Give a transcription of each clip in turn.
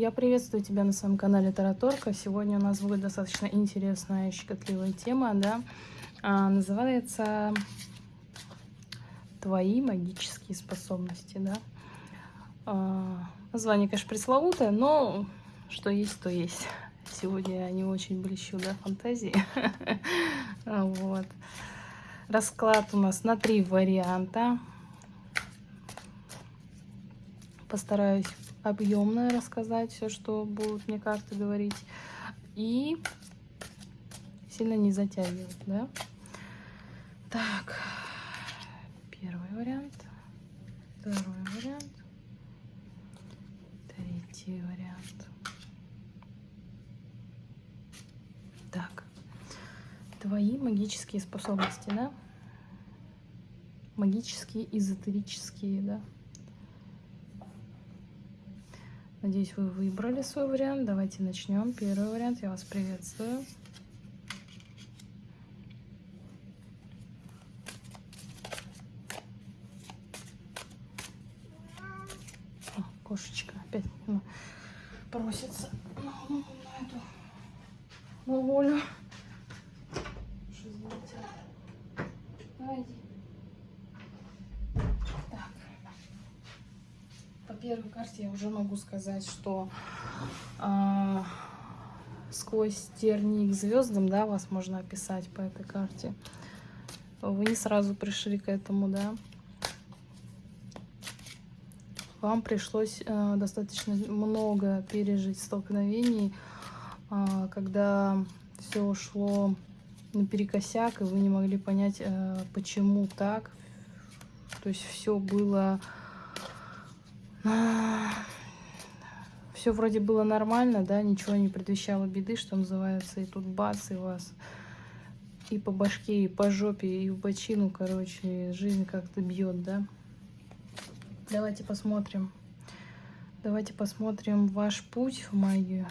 Я приветствую тебя на своем канале Тараторка. Сегодня у нас будет достаточно интересная и щекотливая тема, да. А, называется «Твои магические способности», да. А, название, конечно, пресловутое, но что есть, то есть. Сегодня я не очень блещу, да, фантазии. Вот. Расклад у нас на три варианта. Постараюсь объемно рассказать все, что будут мне карты говорить. И сильно не затягивать, да? Так, первый вариант, второй вариант, третий вариант. Так, твои магические способности, да? Магические, эзотерические, да? Надеюсь, вы выбрали свой вариант. Давайте начнем. Первый вариант. Я вас приветствую. О, кошечка опять ну, просится на, на, эту на волю. Давайте. Первой карте я уже могу сказать, что э, сквозь тернии к звездам, да, вас можно описать по этой карте. Вы не сразу пришли к этому, да. Вам пришлось э, достаточно много пережить столкновений, э, когда все шло наперекосяк, и вы не могли понять, э, почему так. То есть все было все вроде было нормально, да, ничего не предвещало беды, что называется, и тут бац, и вас и по башке, и по жопе, и в бочину, короче, жизнь как-то бьет, да. Давайте посмотрим. Давайте посмотрим ваш путь в магию.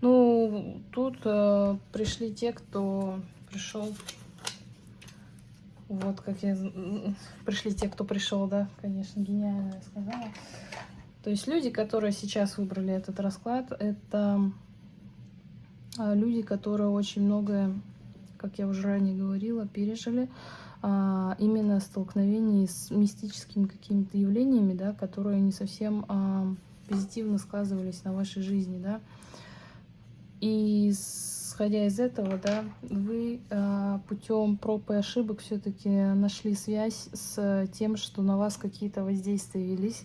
Ну, тут э, пришли те, кто пришел вот как я... Пришли те, кто пришел, да, конечно, гениально я сказала. То есть люди, которые сейчас выбрали этот расклад, это а, люди, которые очень многое, как я уже ранее говорила, пережили а, именно столкновение с мистическими какими-то явлениями, да, которые не совсем а, позитивно сказывались на вашей жизни, да. И с исходя из этого, да, вы э, путем проб и ошибок все-таки нашли связь с тем, что на вас какие-то воздействия велись.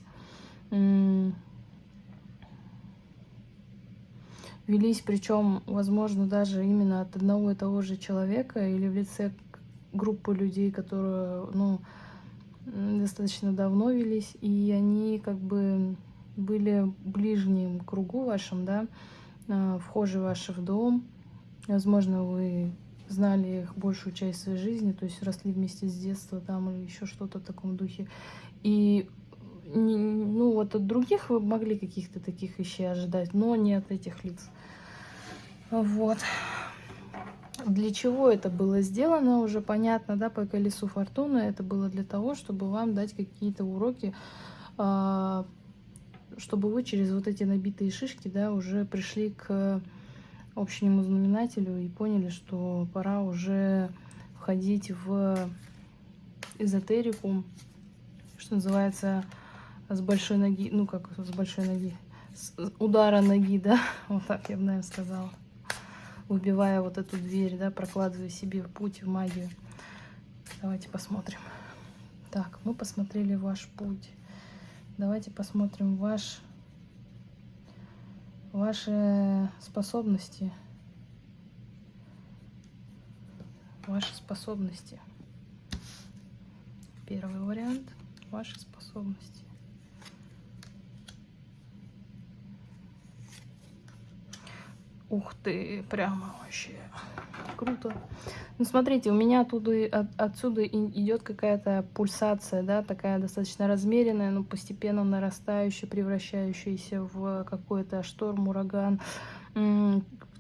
Велись, причем, возможно, даже именно от одного и того же человека или в лице группы людей, которые, ну, достаточно давно велись, и они как бы были ближним кругу вашим, да, э, вхожи ваши в дом, Возможно, вы знали их большую часть своей жизни, то есть росли вместе с детства там или еще что-то в таком духе. И ну вот от других вы могли каких-то таких вещей ожидать, но не от этих лиц. Вот. Для чего это было сделано, уже понятно, да, по колесу фортуны. Это было для того, чтобы вам дать какие-то уроки, а, чтобы вы через вот эти набитые шишки, да, уже пришли к общему знаменателю и поняли, что пора уже входить в эзотерику, что называется, с большой ноги, ну как с большой ноги, с удара ноги, да, вот так я бы, наверное, сказала, выбивая вот эту дверь, да, прокладывая себе путь в магию. Давайте посмотрим. Так, мы посмотрели ваш путь. Давайте посмотрим ваш ваши способности. Ваши способности. Первый вариант. Ваши способности. Ух ты, прямо вообще круто. Ну, смотрите, у меня оттуда, от, отсюда идет какая-то пульсация, да, такая достаточно размеренная, но постепенно нарастающая, превращающаяся в какой-то шторм, ураган,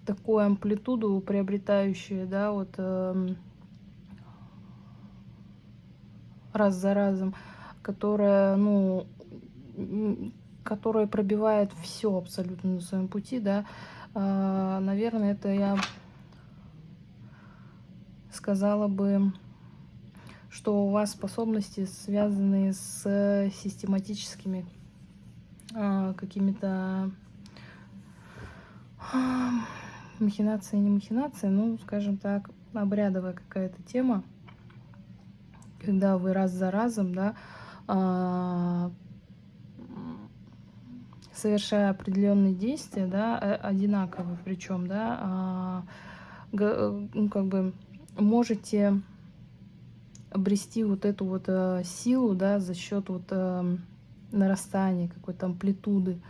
такую амплитуду приобретающую, да, вот... Э, раз за разом, которая, ну, которая пробивает все абсолютно на своем пути, да, наверное, это я сказала бы, что у вас способности связаны с систематическими а, какими-то а, махинации, не махинации, ну, скажем так, обрядовая какая-то тема, когда вы раз за разом, да, а, совершая определенные действия, да, одинаковые причем, да, ну, как бы можете обрести вот эту вот э, силу, да, за счет вот э, нарастания какой-то амплитуды,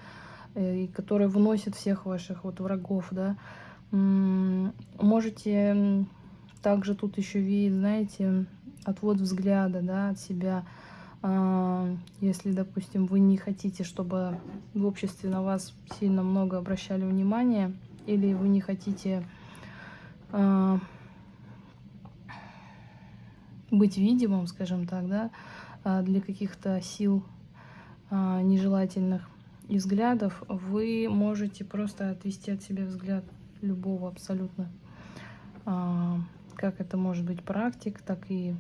э, которая выносит всех ваших вот врагов, да. Можете также тут еще видеть, знаете, отвод взгляда, да, от себя, э, если, допустим, вы не хотите, чтобы в обществе на вас сильно много обращали внимание, или вы не хотите э, быть видимым, скажем так, да, а, для каких-то сил а, нежелательных и взглядов, вы можете просто отвести от себя взгляд любого абсолютно. А, как это может быть практик, так и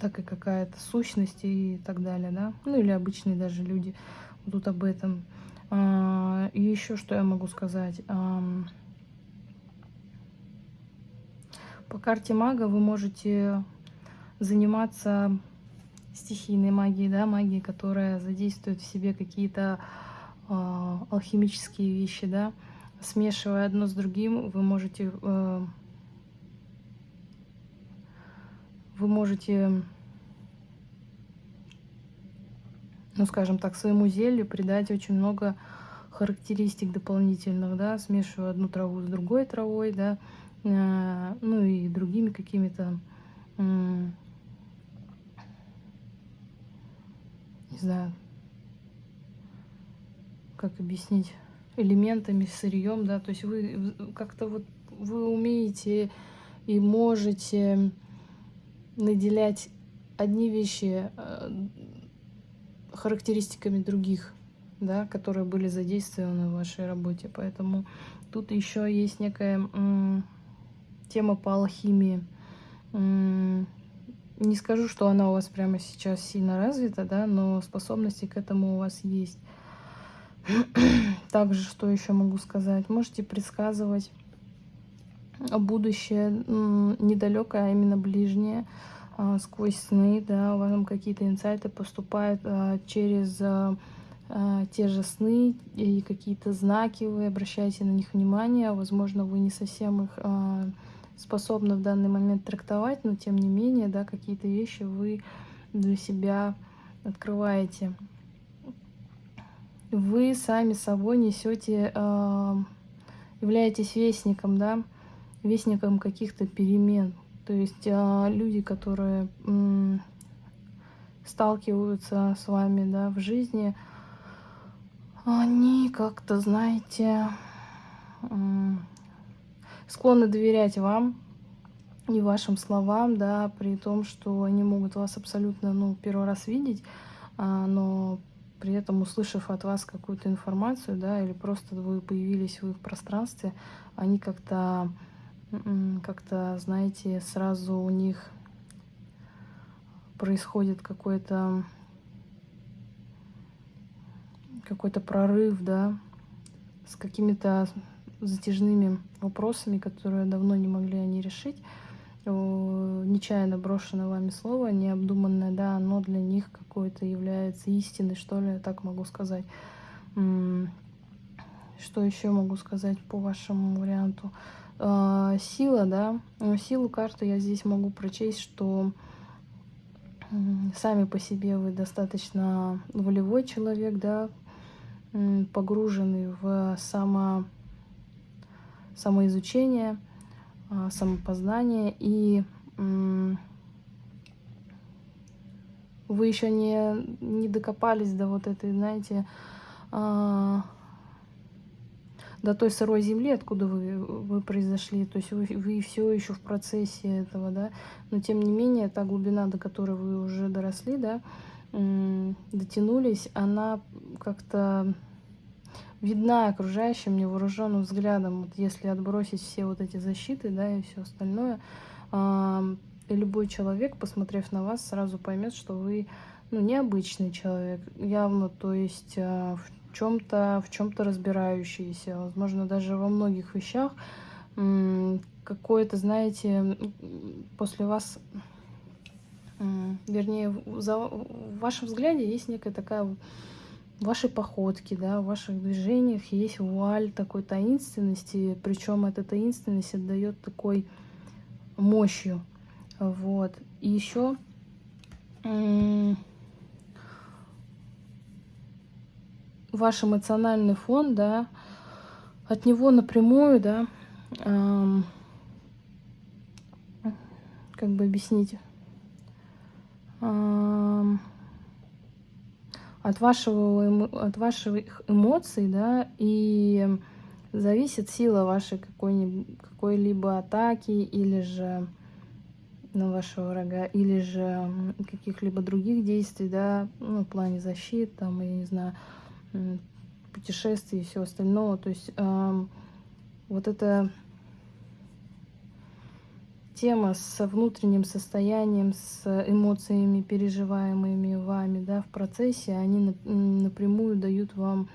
так и какая-то сущность и так далее, да, ну или обычные даже люди тут об этом. И еще что я могу сказать. По карте мага вы можете заниматься стихийной магией, да, магией, которая задействует в себе какие-то э, алхимические вещи, да. Смешивая одно с другим, вы можете, э, вы можете, ну, скажем так, своему зелью придать очень много характеристик дополнительных, да, смешивая одну траву с другой травой, да, Э, ну и другими какими-то, не знаю, как объяснить, элементами, сырьем, да, то есть вы как-то вот вы умеете и можете наделять одни вещи э, характеристиками других, да, которые были задействованы в вашей работе. Поэтому тут еще есть некая тема по алхимии. Не скажу, что она у вас прямо сейчас сильно развита, да, но способности к этому у вас есть. Также, что еще могу сказать? Можете предсказывать будущее недалекое, а именно ближнее, а, сквозь сны, да, вам какие-то инсайты поступают а, через а, те же сны и какие-то знаки, вы обращаете на них внимание, возможно, вы не совсем их способны в данный момент трактовать, но тем не менее, да, какие-то вещи вы для себя открываете. Вы сами собой несете, являетесь вестником, да, вестником каких-то перемен. То есть э, люди, которые сталкиваются с вами, да, в жизни, они как-то, знаете, склонны доверять вам и вашим словам, да, при том, что они могут вас абсолютно, ну, первый раз видеть, а, но при этом, услышав от вас какую-то информацию, да, или просто вы появились в их пространстве, они как-то, как-то, знаете, сразу у них происходит какой-то какой-то прорыв, да, с какими-то затяжными вопросами, которые давно не могли они решить. Нечаянно брошенное вами слово, необдуманное, да, оно для них какое-то является истиной, что ли, так могу сказать. Что еще могу сказать по вашему варианту? А, сила, да, силу карты я здесь могу прочесть, что сами по себе вы достаточно волевой человек, да, погруженный в само самоизучение, а, самопознание, и вы еще не, не докопались до вот этой, знаете, а, до той сырой земли, откуда вы, вы произошли. То есть вы, вы все еще в процессе этого, да. Но тем не менее, та глубина, до которой вы уже доросли, да, дотянулись, она как-то видна окружающим невооруженным взглядом. Вот если отбросить все вот эти защиты, да, и все остальное, и любой человек, посмотрев на вас, сразу поймет, что вы ну, необычный человек, явно, то есть в чем-то в чем-то разбирающийся, возможно, даже во многих вещах какое-то, знаете, после вас, вернее, за, в вашем взгляде есть некая такая в вашей походке, да, в ваших движениях есть вуаль такой таинственности, причем эта таинственность отдает такой мощью. Вот. И еще ваш эмоциональный фон, да, от него напрямую, да, эм, как бы объяснить, эм, от вашего от ваших эмоций, да, и зависит сила вашей какой-либо какой атаки или же на вашего врага, или же каких-либо других действий, да, ну, в плане защиты, там, я не знаю, путешествий и всего остального. То есть э, вот эта тема с внутренним состоянием, с эмоциями, переживаемыми вами да, в процессе, они напрямую дают вам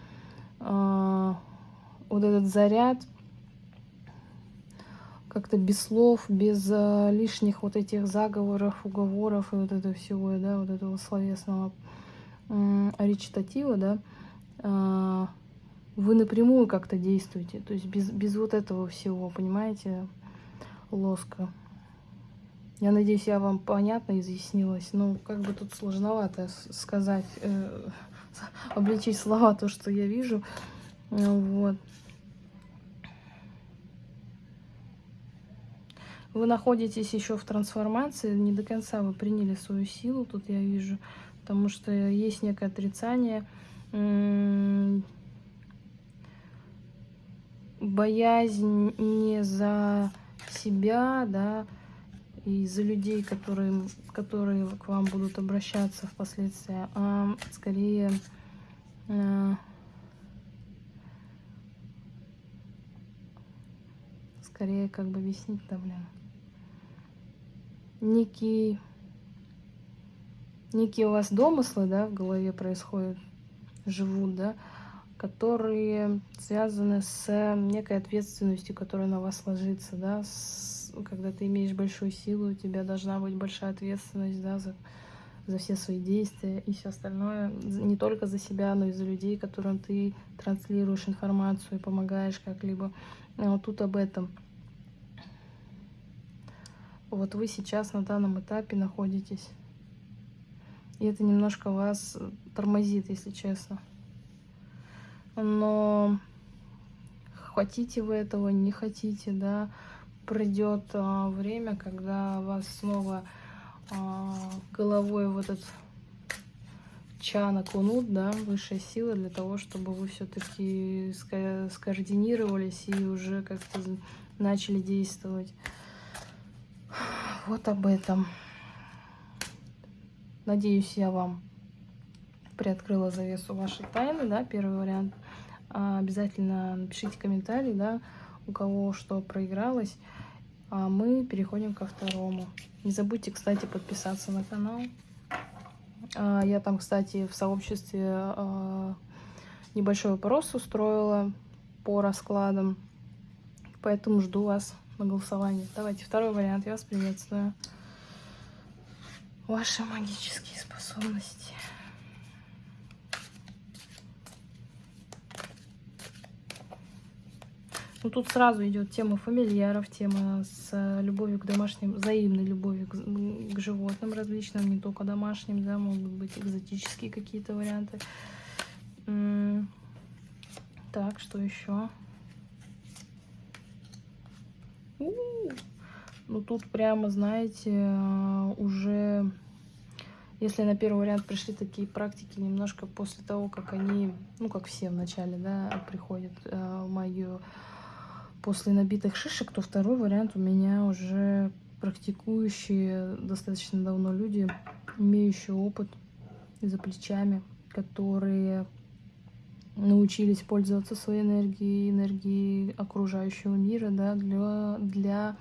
э, вот этот заряд, как-то без слов, без э, лишних вот этих заговоров, уговоров и вот этого всего, да, вот этого словесного э, речитатива, да, вы напрямую как-то действуете, то есть без, без вот этого всего, понимаете, лоска. Я надеюсь, я вам понятно изъяснилась. Ну, как бы тут сложновато сказать, э, обличить слова то, что я вижу. Вот. Вы находитесь еще в трансформации, не до конца вы приняли свою силу, тут я вижу, потому что есть некое отрицание, боязнь не за себя, да, и за людей, которые, которые к вам будут обращаться впоследствии, а скорее э, скорее как бы объяснить-то, блин. Некий, некие у вас домыслы, да, в голове происходят, живут, да, которые связаны с некой ответственностью, которая на вас ложится, да, с, когда ты имеешь большую силу, у тебя должна быть большая ответственность, да, за, за все свои действия и все остальное, не только за себя, но и за людей, которым ты транслируешь информацию и помогаешь как-либо. А вот тут об этом вот вы сейчас на данном этапе находитесь. И это немножко вас тормозит, если честно. Но хотите вы этого, не хотите, да, придет а, время, когда вас снова а, головой в этот чан окунут, да, высшая сила для того, чтобы вы все-таки скоординировались и уже как-то начали действовать вот об этом. Надеюсь, я вам приоткрыла завесу вашей тайны, да, первый вариант. А обязательно напишите комментарий, да, у кого что проигралось. А мы переходим ко второму. Не забудьте, кстати, подписаться на канал. А, я там, кстати, в сообществе а, небольшой вопрос устроила по раскладам. Поэтому жду вас на голосование. Давайте второй вариант. Я вас приветствую. Ваши магические способности. Ну, тут сразу идет тема фамильяров, тема с любовью к домашним, взаимной любовью к, к животным различным, не только домашним, да, могут быть экзотические какие-то варианты. Так, что еще? Ну, тут прямо, знаете, уже Если на первый вариант пришли такие практики немножко после того, как они, ну, как все вначале, да, приходят э, в мою после набитых шишек, то второй вариант у меня уже практикующие достаточно давно люди, имеющие опыт за плечами, которые научились пользоваться своей энергией, энергией окружающего мира, да, для, для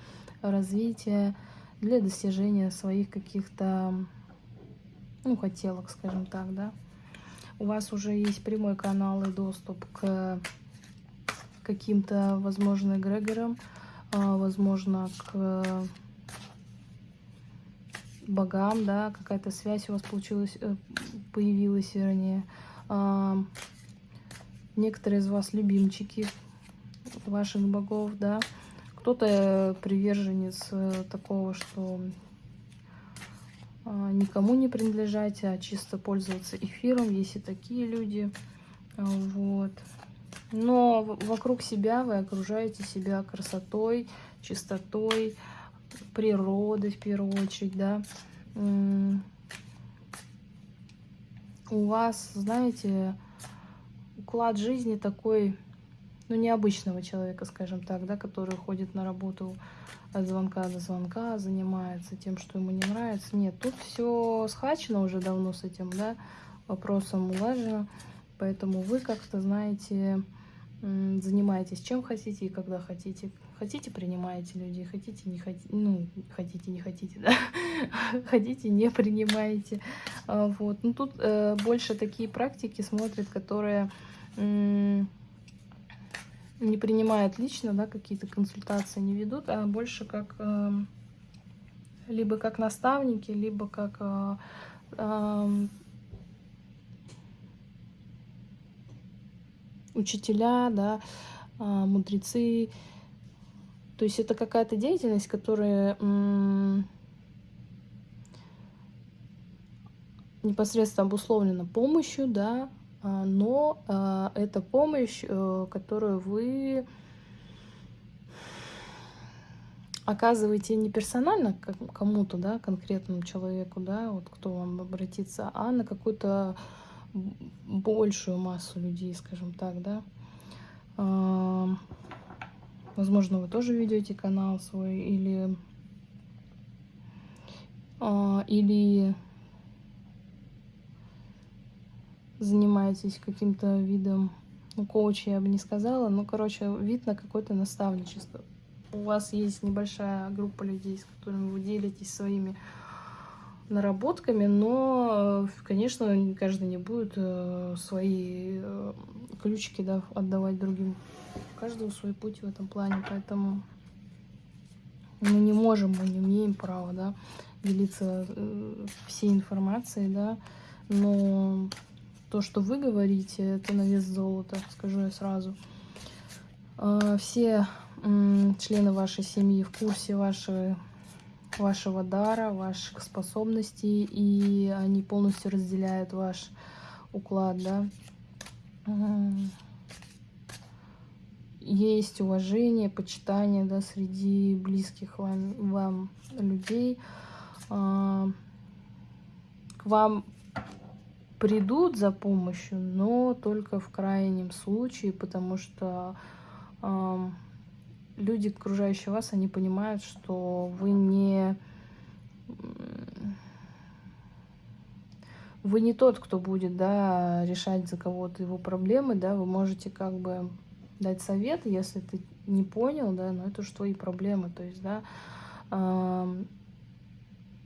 развития, для достижения своих каких-то, ну, хотелок, скажем так, да. У вас уже есть прямой канал и доступ к каким-то, возможно, эгрегорам, а, возможно, к богам, да, какая-то связь у вас получилась, э, появилась, вернее. А, некоторые из вас любимчики ваших богов, да. Кто-то приверженец э, такого, что а, никому не принадлежать, а чисто пользоваться эфиром. Есть и такие люди. Вот. Но вокруг себя вы окружаете себя красотой, чистотой, природой в первую очередь, да. У вас, знаете, уклад жизни такой, ну, необычного человека, скажем так, да, который ходит на работу от звонка до звонка, занимается тем, что ему не нравится. Нет, тут все схвачено уже давно с этим, да, вопросом улажено. Поэтому вы как-то, знаете, занимаетесь чем хотите и когда хотите. Хотите, принимаете людей, хотите, не хотите, ну, хотите, не хотите, да, хотите, не принимаете. А, вот. Ну, тут э, больше такие практики смотрят, которые э, не принимают лично, да, какие-то консультации не ведут, а больше как э, либо как наставники, либо как э, э, учителя, да, а, мудрецы. То есть это какая-то деятельность, которая непосредственно обусловлена помощью, да, но а, это помощь, э, которую вы оказываете не персонально кому-то, да, конкретному человеку, да, вот кто вам обратится, а на какую-то большую массу людей, скажем так, да. А, возможно, вы тоже ведете канал свой или а, или занимаетесь каким-то видом ну, коуча, я бы не сказала, но, короче, вид на какое-то наставничество. У вас есть небольшая группа людей, с которыми вы делитесь своими наработками, но, конечно, каждый не будет э, свои э, ключики да, отдавать другим. У каждого свой путь в этом плане, поэтому мы не можем, мы не имеем права да, делиться э, всей информацией, да, но то, что вы говорите, это на вес золота, скажу я сразу. А, все члены вашей семьи в курсе вашей вашего дара, ваших способностей, и они полностью разделяют ваш уклад, да. Есть уважение, почитание, да, среди близких вам, вам людей. А, к вам придут за помощью, но только в крайнем случае, потому что люди, окружающие вас, они понимают, что вы не... Вы не тот, кто будет, да, решать за кого-то его проблемы, да, вы можете как бы дать совет, если ты не понял, да, но это уж твои проблемы, то есть, да,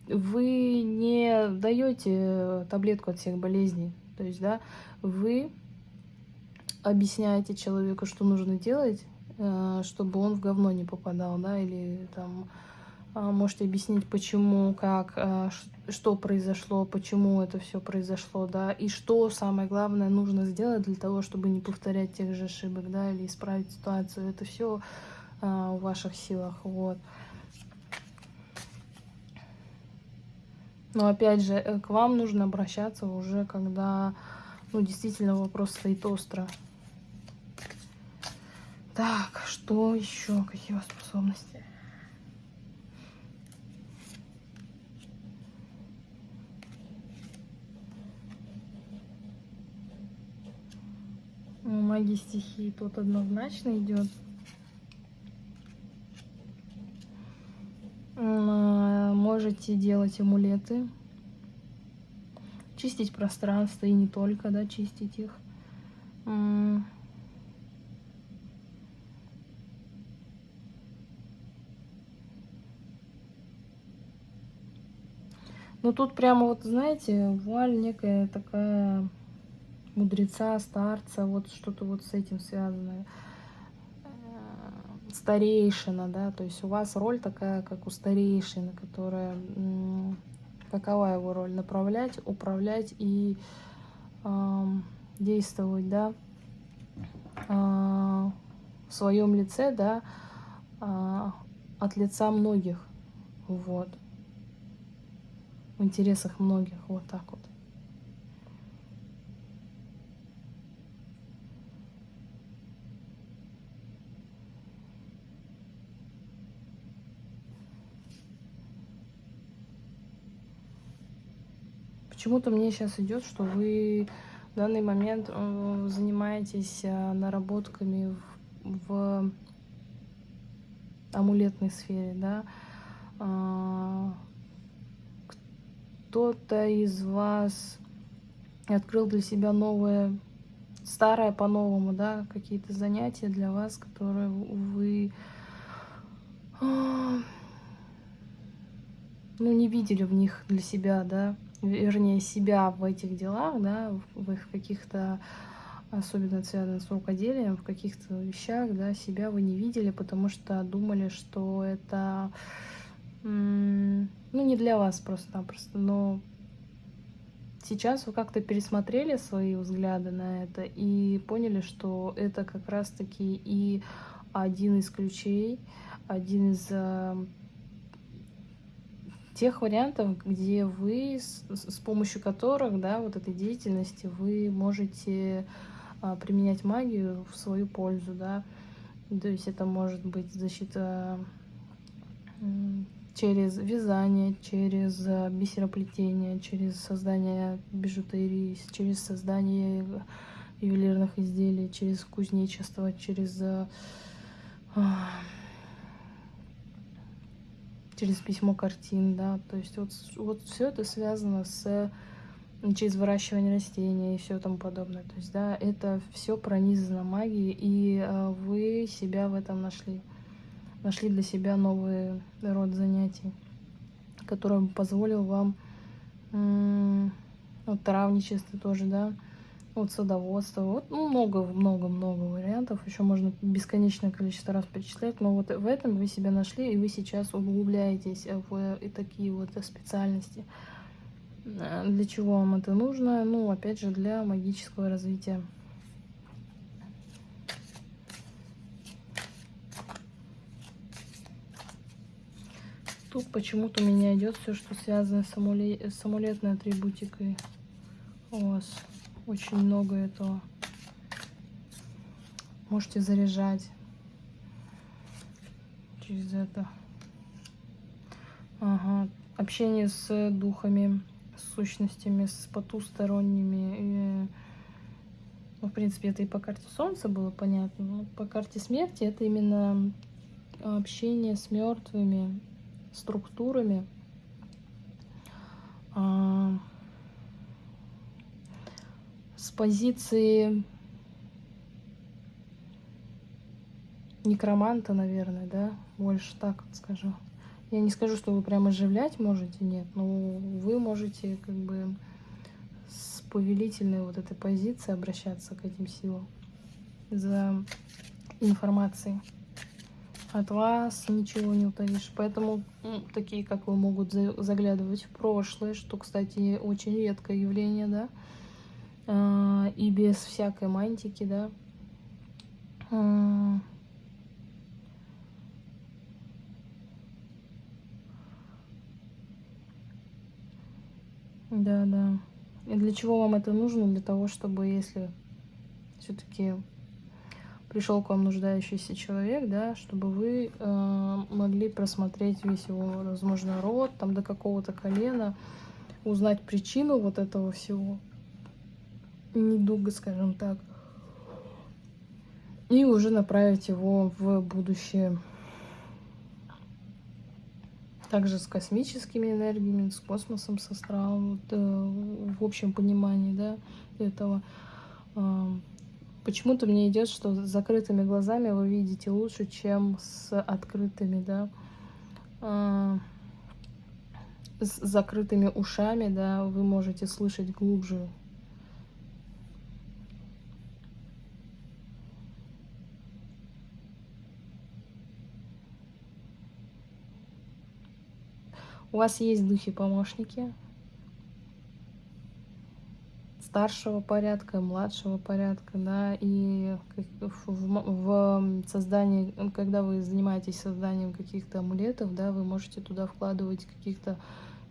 вы не даете таблетку от всех болезней, то есть, да, вы объясняете человеку, что нужно делать, Э, чтобы он в говно не попадал, да, или там а, можете объяснить, почему, как, э, что произошло, почему это все произошло, да, и что самое главное нужно сделать для того, чтобы не повторять тех же ошибок, да, или исправить ситуацию. Это все а, в ваших силах, вот. Но опять же, э, к вам нужно обращаться уже, когда ну, действительно вопрос стоит остро. Так, что еще? Какие у вас способности? Ну, Магии стихии тут однозначно идет. Можете делать амулеты, чистить пространство и не только, да, чистить их. Ну тут прямо вот, знаете, вуаль некая такая мудреца, старца, вот что-то вот с этим связанное. Старейшина, да, то есть у вас роль такая, как у старейшины, которая, какова его роль? Направлять, управлять и э, действовать, да, э, в своем лице, да, э, от лица многих, вот в интересах многих. Вот так вот. Почему-то мне сейчас идет, что вы в данный момент э, занимаетесь э, наработками в, в амулетной сфере, да, а, кто-то из вас открыл для себя новое, старое по-новому, да, какие-то занятия для вас, которые вы ну, не видели в них для себя, да, вернее, себя в этих делах, да, в их каких-то, особенно связанных с рукоделием, в каких-то вещах, да, себя вы не видели, потому что думали, что это ну, не для вас просто-напросто, но сейчас вы как-то пересмотрели свои взгляды на это и поняли, что это как раз-таки и один из ключей, один из э, тех вариантов, где вы, с, с помощью которых, да, вот этой деятельности, вы можете а, применять магию в свою пользу, да, то есть это может быть защита через вязание, через э, бисероплетение, через создание бижутерии, через создание ювелирных изделий, через кузнечество, через а, через письмо картин, да, то есть вот, вот все это связано с через выращивание растений и все тому подобное. То есть, да, это все пронизано магией, и э, вы себя в этом нашли. Нашли для себя новый род занятий, который позволил вам вот травничество тоже, да, вот садоводство, вот ну, много-много-много вариантов, еще можно бесконечное количество раз перечислять, но вот в этом вы себя нашли, и вы сейчас углубляетесь в и такие вот специальности. Для чего вам это нужно? Ну, опять же, для магического развития. Тут почему-то у меня идет все, что связано с, амуле... с амулетной атрибутикой. У вас очень много этого. Можете заряжать через это. Ага. Общение с духами, с сущностями, с потусторонними. И, ну, в принципе, это и по карте Солнца было понятно. Но по карте смерти это именно общение с мертвыми, структурами. А, с позиции некроманта, наверное, да, больше так скажу. Я не скажу, что вы прям оживлять можете, нет, но вы можете как бы с повелительной вот этой позиции обращаться к этим силам за информацией от вас ничего не утаишь. Поэтому такие, как вы, могут заглядывать в прошлое, что, кстати, очень редкое явление, да, и без всякой мантики, да. А, да, да. И для чего вам это нужно? Для того, чтобы, если все-таки пришел к вам нуждающийся человек, да, чтобы вы э, могли просмотреть весь его, возможно, род, там до какого-то колена, узнать причину вот этого всего недуга, скажем так. и уже направить его в будущее. Также с космическими энергиями, с космосом, с астралом, вот, э, в общем понимании да, этого. Э, Почему-то мне идет, что с закрытыми глазами вы видите лучше, чем с открытыми, да. Э, с закрытыми ушами, да, вы можете слышать глубже. У вас есть духи-помощники старшего порядка, младшего порядка, да, и в, в создании, когда вы занимаетесь созданием каких-то амулетов, да, вы можете туда вкладывать каких-то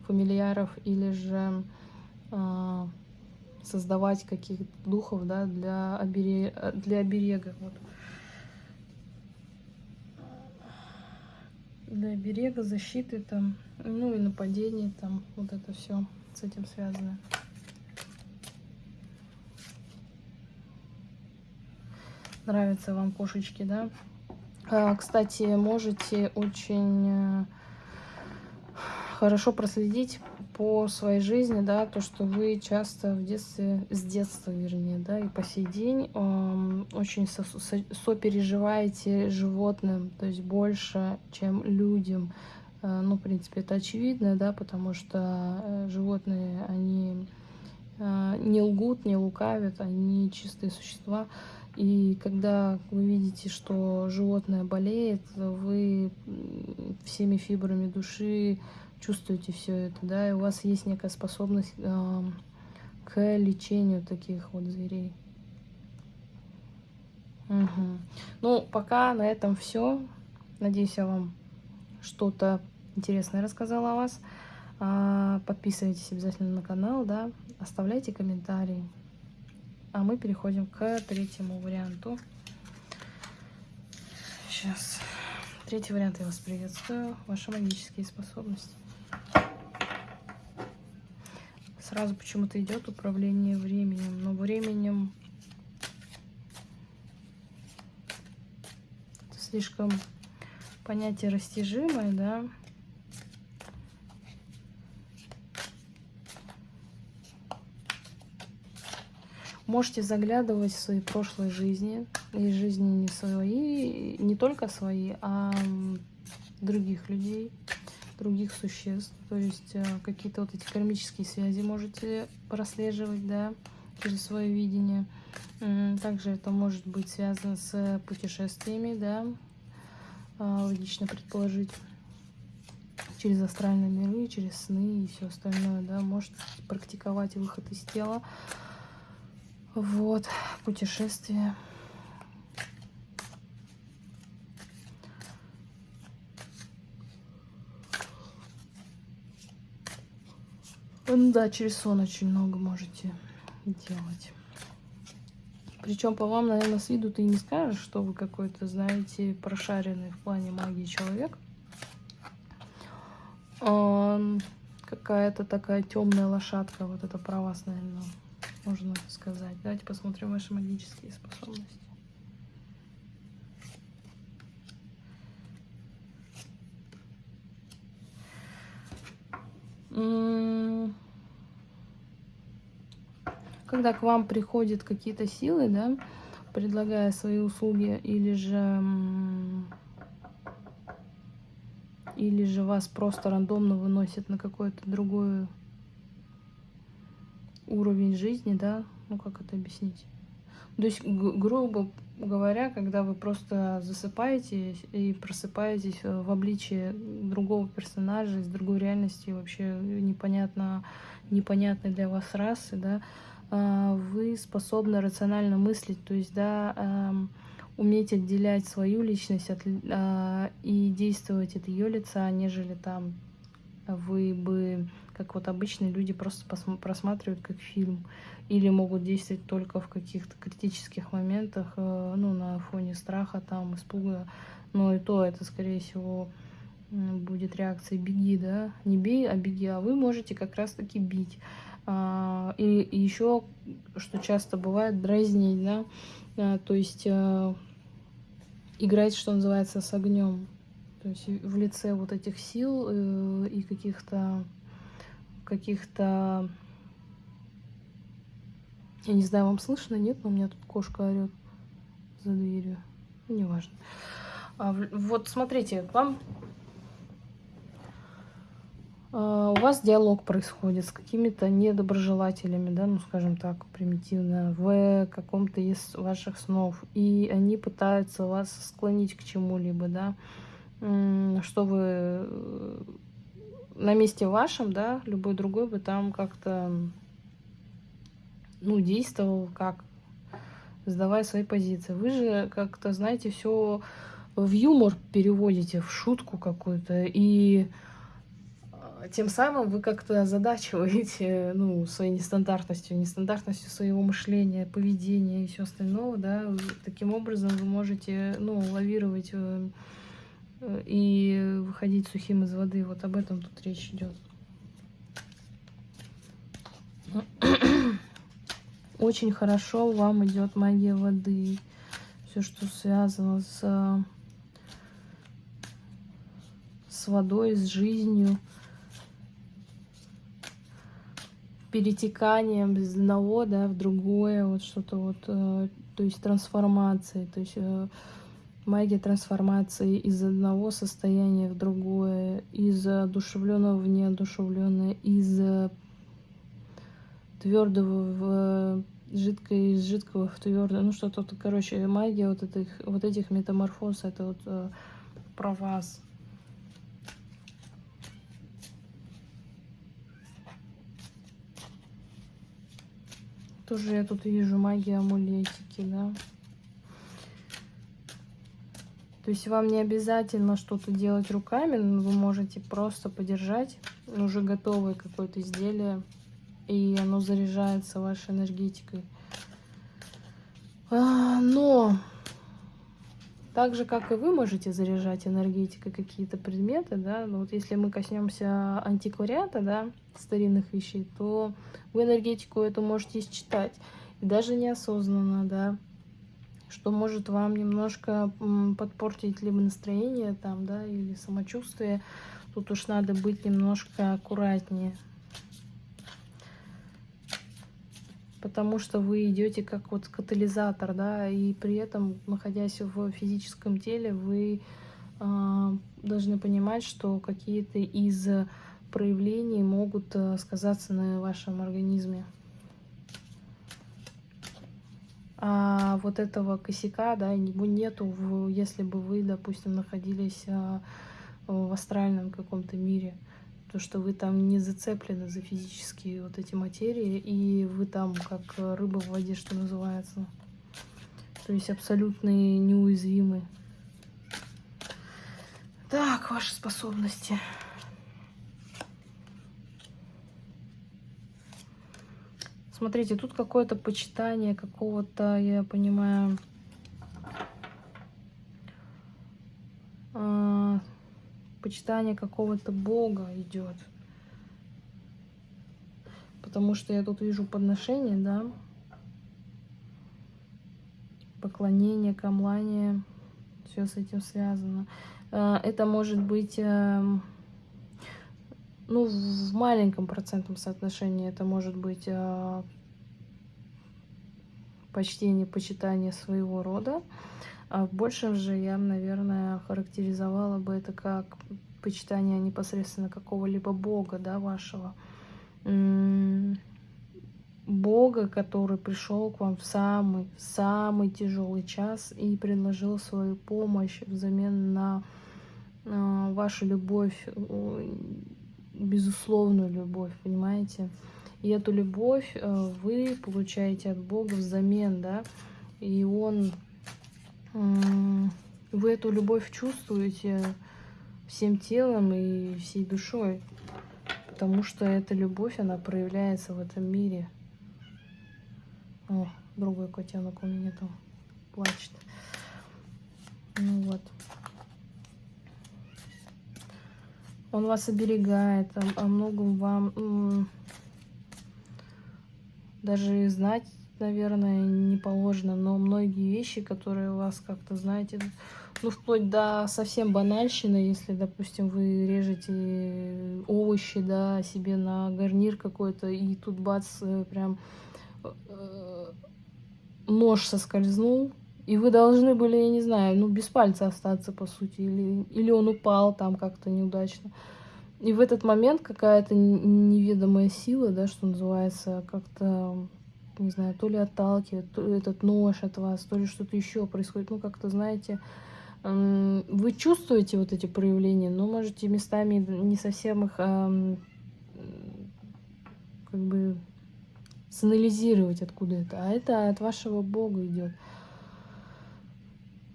фамильяров или же э, создавать каких-то духов, да, для, оберега, для оберега. Вот. Для берега, защиты там, ну и нападений там, вот это все с этим связано. Нравятся вам кошечки, да? А, кстати, можете очень э, хорошо проследить по своей жизни, да, то, что вы часто в детстве, с детства, вернее, да, и по сей день э, очень со со сопереживаете животным, то есть больше, чем людям. Э, ну, в принципе, это очевидно, да, потому что э, животные, они э, не лгут, не лукавят, они чистые существа. И когда вы видите, что животное болеет, вы всеми фибрами души чувствуете все это, да, и у вас есть некая способность э, к лечению таких вот зверей. Угу. Ну, пока на этом все. Надеюсь, я вам что-то интересное рассказала о вас. А, подписывайтесь обязательно на канал, да, оставляйте комментарии. А мы переходим к третьему варианту. Сейчас. Третий вариант я вас приветствую. Ваши магические способности. Сразу почему-то идет управление временем. Но временем это слишком понятие растяжимое, да. Можете заглядывать в свои прошлые жизни, и жизни не свои, не только свои, а других людей, других существ. То есть э, какие-то вот эти кармические связи можете прослеживать, да, через свое видение. Также это может быть связано с путешествиями, да, а, логично предположить через астральные миры, через сны и все остальное, да, может практиковать выход из тела. Вот, путешествие. Ну да, через сон очень много можете делать. Причем по вам, наверное, с виду ты не скажешь, что вы какой-то, знаете, прошаренный в плане магии человек. Какая-то такая темная лошадка, вот это про вас, наверное можно сказать. Давайте посмотрим ваши магические способности. Когда к вам приходят какие-то силы, да, предлагая свои услуги, или же или же вас просто рандомно выносят на какой-то другой уровень жизни, да, ну как это объяснить? То есть, грубо говоря, когда вы просто засыпаете и просыпаетесь в обличии другого персонажа из другой реальности, вообще непонятно, непонятной для вас расы, да, вы способны рационально мыслить, то есть, да, уметь отделять свою личность от, а, и действовать от ее лица, нежели там вы бы как вот обычные люди просто просматривают как фильм, или могут действовать только в каких-то критических моментах, э, ну, на фоне страха, там, испуга, но и то это, скорее всего, будет реакция «беги», да, не бей, а беги, а вы можете как раз-таки бить. А, и, еще, что часто бывает, дразнить, да, а, то есть э, играть, что называется, с огнем. То есть в лице вот этих сил э, и каких-то каких-то я не знаю, вам слышно, нет, но у меня тут кошка орет за дверью. Ну, неважно. А, вот смотрите, вам у вас диалог происходит с какими-то недоброжелателями, да, ну, скажем так, примитивно, в каком-то из ваших снов. И они пытаются вас склонить к чему-либо, да, что вы э, на месте вашем, да, любой другой бы там как-то, ну, действовал как, сдавая свои позиции. Вы же как-то, знаете, все в юмор переводите, в шутку какую-то, и а, тем самым вы как-то озадачиваете, ну, своей нестандартностью, нестандартностью своего мышления, поведения и все остальное, да, таким образом вы можете, ну, лавировать э, и выходить сухим из воды. Вот об этом тут речь идет. Очень хорошо вам идет магия воды. Все, что связано с, с водой, с жизнью, перетеканием из одного да, в другое, вот что-то вот, э, то есть трансформацией, то есть э, магия трансформации из одного состояния в другое, из одушевленного в неодушевленное, из твердого в жидкое, из жидкого в твердое. Ну что-то, короче, магия вот этих, вот этих метаморфоз, это вот э, про вас. Тоже я тут вижу магия амулетики, да. То есть вам не обязательно что-то делать руками, но вы можете просто подержать уже готовое какое-то изделие, и оно заряжается вашей энергетикой. А, но так же, как и вы можете заряжать энергетикой какие-то предметы, да, но вот если мы коснемся антиквариата, да, старинных вещей, то вы энергетику эту можете считать, и даже неосознанно, да, что может вам немножко подпортить либо настроение там, да, или самочувствие. Тут уж надо быть немножко аккуратнее. Потому что вы идете как вот катализатор, да, и при этом, находясь в физическом теле, вы э, должны понимать, что какие-то из проявлений могут э, сказаться на вашем организме. а вот этого косяка, да, его нету, в, если бы вы, допустим, находились а, в астральном каком-то мире, то что вы там не зацеплены за физические вот эти материи, и вы там как рыба в воде, что называется. То есть абсолютно неуязвимы. Так, ваши способности. Смотрите, тут какое-то почитание какого-то, я понимаю, э, почитание какого-то бога идет. Потому что я тут вижу подношение, да, поклонение, камлание, все с этим связано. Э, это может быть... Э, ну, в маленьком процентном соотношении это может быть э, почтение, почитание своего рода. А в большем же я, наверное, характеризовала бы это как почитание непосредственно какого-либо бога, да, вашего. Бога, который пришел к вам в самый, самый тяжелый час и предложил свою помощь взамен на э, вашу любовь, безусловную любовь, понимаете? И эту любовь э, вы получаете от Бога взамен, да, и Он, вы эту любовь чувствуете всем телом и всей душой, потому что эта любовь, она проявляется в этом мире. О, другой котенок у меня там плачет. Ну вот. Он вас оберегает, о, о многом вам даже знать, наверное, не положено, но многие вещи, которые вас как-то, знаете, ну, вплоть до совсем банальщины, если, допустим, вы режете овощи, да, себе на гарнир какой-то, и тут бац, э, прям э, нож соскользнул, и вы должны были, я не знаю, ну, без пальца остаться, по сути, или, или он упал там как-то неудачно. И в этот момент какая-то неведомая сила, да, что называется, как-то, не знаю, то ли отталкивает, то ли этот нож от вас, то ли что-то еще происходит. Ну, как-то, знаете, вы чувствуете вот эти проявления, но можете местами не совсем их как бы санализировать, откуда это. А это от вашего Бога идет.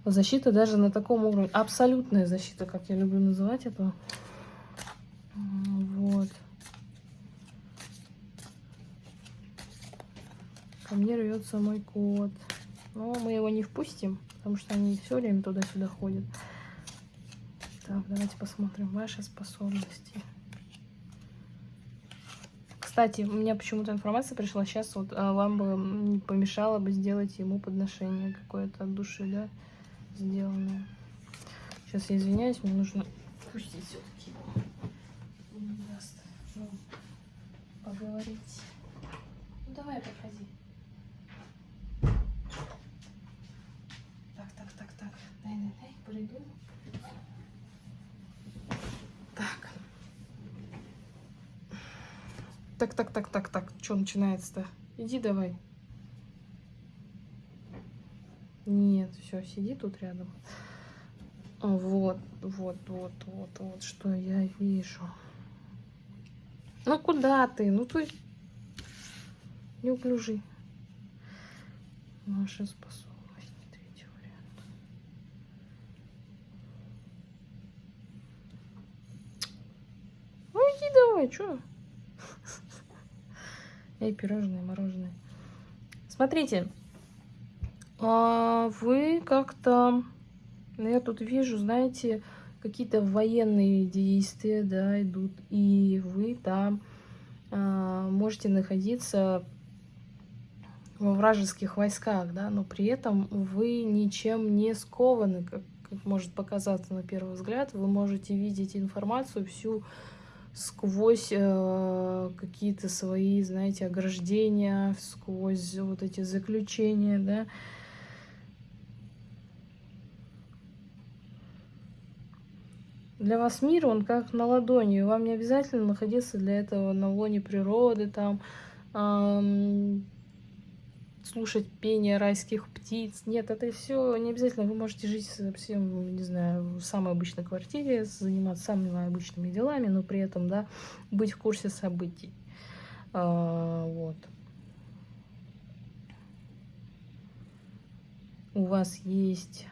Защита даже на таком уровне. Абсолютная защита, как я люблю называть это. Вот. Ко мне рвется мой кот. Но мы его не впустим, потому что они все время туда-сюда ходят. Так, давайте посмотрим ваши способности. Кстати, у меня почему-то информация пришла сейчас, вот а вам бы не помешало бы сделать ему подношение какое-то от души, да, сделанное. Сейчас я извиняюсь, мне нужно пустить все-таки поговорить. Ну давай, подходи. Приду. Так. Так, так, так, так, так. Что начинается-то? Иди давай. Нет, все, сиди тут рядом. Вот, вот, вот, вот, вот, что я вижу. Ну куда ты? Ну ты неуклюжий. Ваша способность. Третий вариант. Ну иди давай, что? Эй, пирожные, мороженое. Смотрите, а вы как-то, я тут вижу, знаете, какие-то военные действия, да, идут, и вы там э, можете находиться во вражеских войсках, да, но при этом вы ничем не скованы, как, как может показаться на первый взгляд. Вы можете видеть информацию всю сквозь э, какие-то свои, знаете, ограждения, сквозь вот эти заключения, да, Для вас мир, он как на ладони. Вам не обязательно находиться для этого на лоне природы, там, эм, слушать пение райских птиц. Нет, это все не обязательно. Вы можете жить совсем, не знаю, в самой обычной квартире, заниматься самыми обычными делами, но при этом, да, быть в курсе событий. А, вот. У вас есть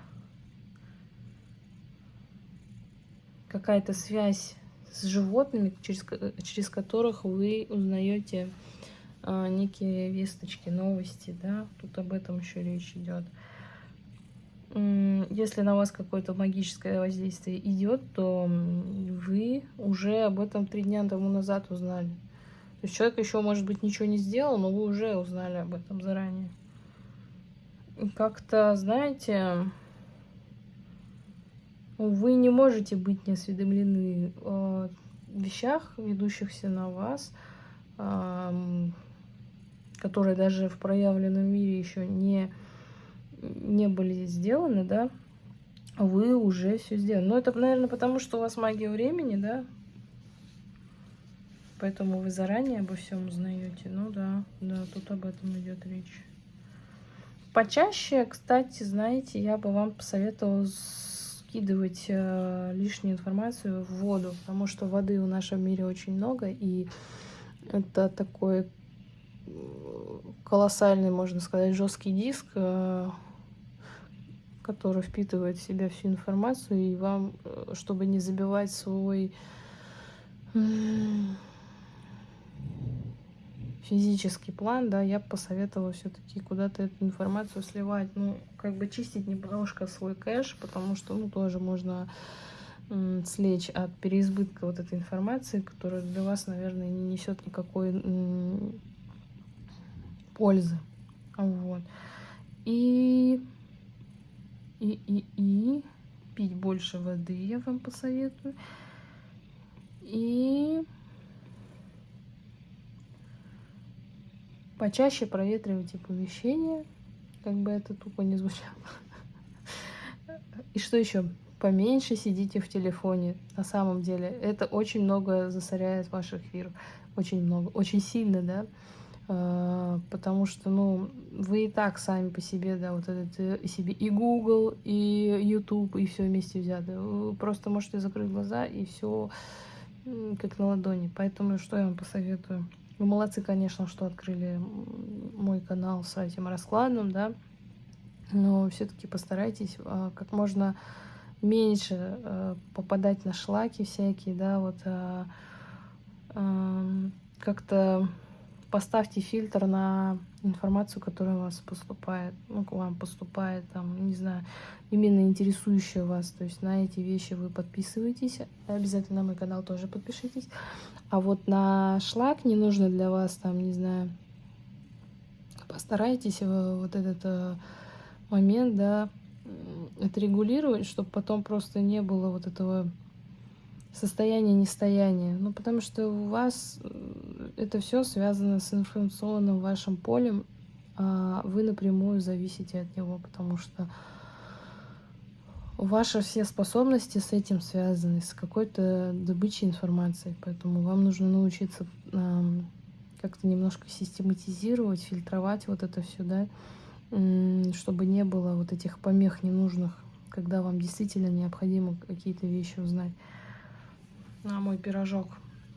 какая-то связь с животными, через, через которых вы узнаете некие весточки, новости, да, тут об этом еще речь идет. Если на вас какое-то магическое воздействие идет, то вы уже об этом три дня тому назад узнали. То есть человек еще, может быть, ничего не сделал, но вы уже узнали об этом заранее. Как-то, знаете, вы не можете быть неосведомлены о вещах, ведущихся на вас, которые даже в проявленном мире еще не, не были сделаны, да, вы уже все сделали. Но это, наверное, потому что у вас магия времени, да, поэтому вы заранее обо всем узнаете. Ну да, да, тут об этом идет речь. Почаще, кстати, знаете, я бы вам посоветовала скидывать э, лишнюю информацию в воду, потому что воды в нашем мире очень много, и это такой колоссальный, можно сказать, жесткий диск, э, который впитывает в себя всю информацию, и вам, э, чтобы не забивать свой физический план, да, я бы посоветовала все-таки куда-то эту информацию сливать, ну, как бы чистить немножко свой кэш, потому что, ну, тоже можно слечь от переизбытка вот этой информации, которая для вас, наверное, не несет никакой пользы. Вот. И, и, и, и пить больше воды, я вам посоветую. И почаще проветривайте помещение, как бы это тупо не звучало. И что еще? Поменьше сидите в телефоне. На самом деле, это очень много засоряет ваш эфир. Очень много, очень сильно, да. А, потому что, ну, вы и так сами по себе, да, вот этот э, себе и Google, и YouTube, и все вместе взято. Вы просто можете закрыть глаза и все как на ладони. Поэтому что я вам посоветую? Вы молодцы, конечно, что открыли мой канал с этим раскладом, да, но все-таки постарайтесь а, как можно меньше а, попадать на шлаки всякие, да, вот как-то поставьте фильтр на информацию, которая у вас поступает, ну, к вам поступает, там, не знаю, именно интересующая вас. То есть на эти вещи вы подписываетесь, обязательно на мой канал тоже подпишитесь. А вот на шлак не нужно для вас, там, не знаю, постарайтесь вот этот э, момент, да, отрегулировать, чтобы потом просто не было вот этого состояние нестояния. Ну, потому что у вас это все связано с информационным вашим полем, а вы напрямую зависите от него, потому что ваши все способности с этим связаны, с какой-то добычей информации. Поэтому вам нужно научиться как-то немножко систематизировать, фильтровать вот это все, да, чтобы не было вот этих помех ненужных, когда вам действительно необходимо какие-то вещи узнать на мой пирожок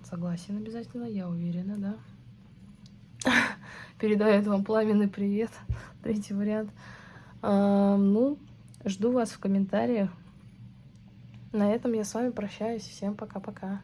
согласен обязательно, я уверена, да. Передает вам пламенный привет. Третий вариант. А, ну, жду вас в комментариях. На этом я с вами прощаюсь. Всем пока-пока.